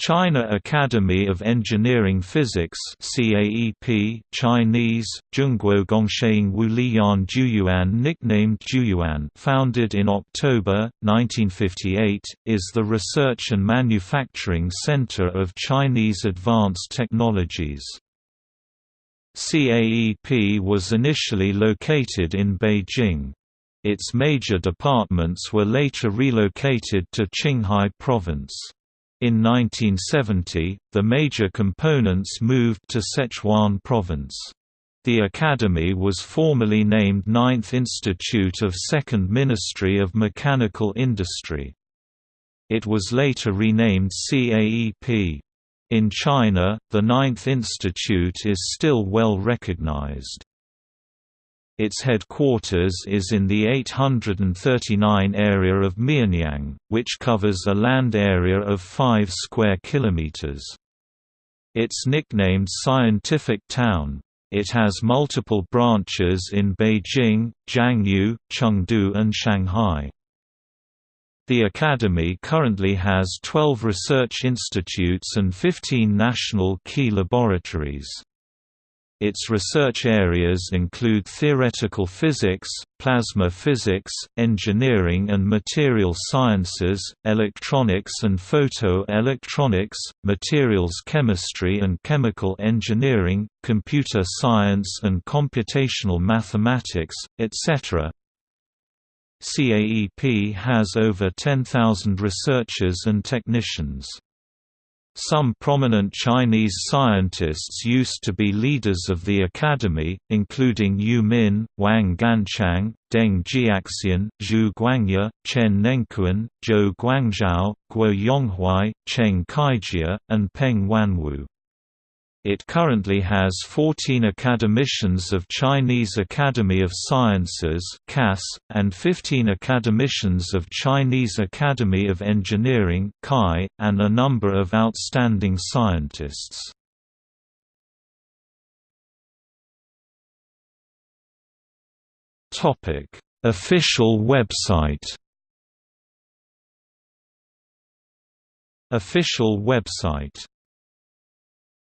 China Academy of Engineering Physics CAEP Chinese Zhongguo Gongcheng Wuliyan Juyuan nicknamed Juyuan founded in October 1958 is the research and manufacturing center of Chinese advanced technologies. CAEP was initially located in Beijing. Its major departments were later relocated to Qinghai province in 1970, the major components moved to Sichuan province. The academy was formerly named Ninth Institute of Second Ministry of Mechanical Industry. It was later renamed CAEP. In China, the Ninth Institute is still well recognized. Its headquarters is in the 839 area of Mianyang, which covers a land area of 5 square kilometers. It's nicknamed Scientific Town. It has multiple branches in Beijing, Jiangsu, Chengdu and Shanghai. The Academy currently has 12 research institutes and 15 national key laboratories. Its research areas include theoretical physics, plasma physics, engineering and material sciences, electronics and photo-electronics, materials chemistry and chemical engineering, computer science and computational mathematics, etc. CAEP has over 10,000 researchers and technicians. Some prominent Chinese scientists used to be leaders of the academy, including Yu Min, Wang Ganchang, Deng Jiaxian, Zhu Guangya, Chen Nengkuan, Zhou Guangzhao, Guo Yonghuai, Cheng Kaijia, and Peng Huanwu. It currently has 14 academicians of Chinese Academy of Sciences and 15 academicians of Chinese Academy of Engineering and a number of outstanding scientists. Official website Official website